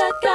ka ka